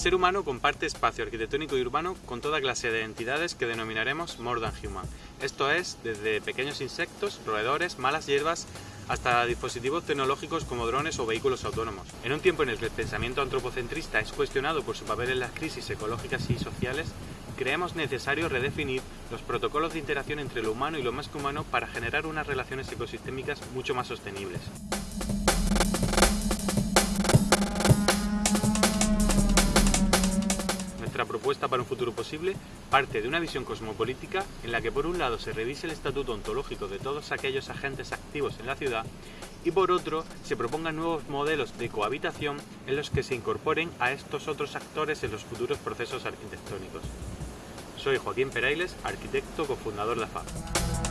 ser humano comparte espacio arquitectónico y urbano con toda clase de entidades que denominaremos more than human. Esto es, desde pequeños insectos, roedores, malas hierbas, hasta dispositivos tecnológicos como drones o vehículos autónomos. En un tiempo en el que el pensamiento antropocentrista es cuestionado por su papel en las crisis ecológicas y sociales, creemos necesario redefinir los protocolos de interacción entre lo humano y lo más que humano para generar unas relaciones ecosistémicas mucho más sostenibles. Nuestra propuesta para un futuro posible parte de una visión cosmopolítica en la que por un lado se revise el estatuto ontológico de todos aquellos agentes activos en la ciudad y por otro se propongan nuevos modelos de cohabitación en los que se incorporen a estos otros actores en los futuros procesos arquitectónicos. Soy Joaquín Perailes, arquitecto cofundador de AFAB.